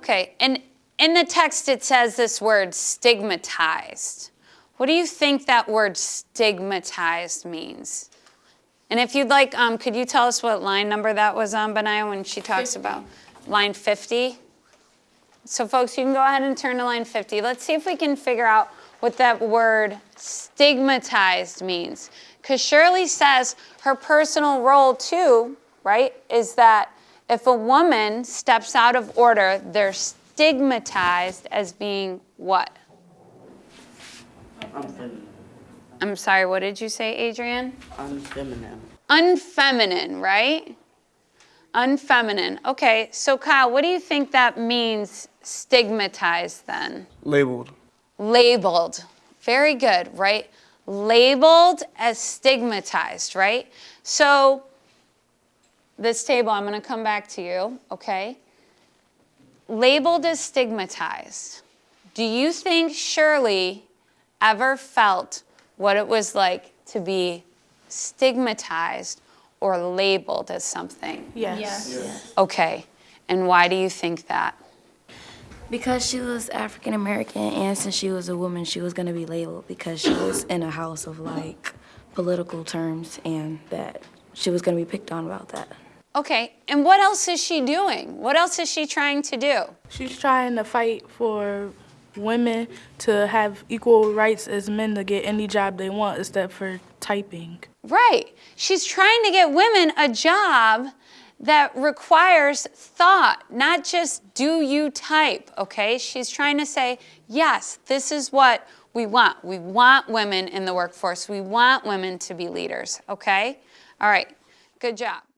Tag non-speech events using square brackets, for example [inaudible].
Okay, and in the text it says this word stigmatized. What do you think that word stigmatized means? And if you'd like, um, could you tell us what line number that was on, Benaya, when she talks 50. about line 50? So folks, you can go ahead and turn to line 50. Let's see if we can figure out what that word stigmatized means. Because Shirley says her personal role too, right, is that if a woman steps out of order, they're stigmatized as being what? Unfeminine. I'm sorry, what did you say, Adrian? Unfeminine. Unfeminine, right? Unfeminine. Okay, so Kyle, what do you think that means stigmatized then? Labeled. Labeled. Very good, right? Labeled as stigmatized, right? So this table, I'm going to come back to you, okay? Labeled as stigmatized. Do you think Shirley ever felt what it was like to be stigmatized or labeled as something? Yes. Yes. Okay, and why do you think that? Because she was African American and since she was a woman, she was going to be labeled because she was [coughs] in a house of like political terms and that she was going to be picked on about that. Okay, and what else is she doing? What else is she trying to do? She's trying to fight for women to have equal rights as men to get any job they want except for typing. Right. She's trying to get women a job that requires thought, not just do you type, okay? She's trying to say, yes, this is what we want. We want women in the workforce. We want women to be leaders, okay? All right, good job.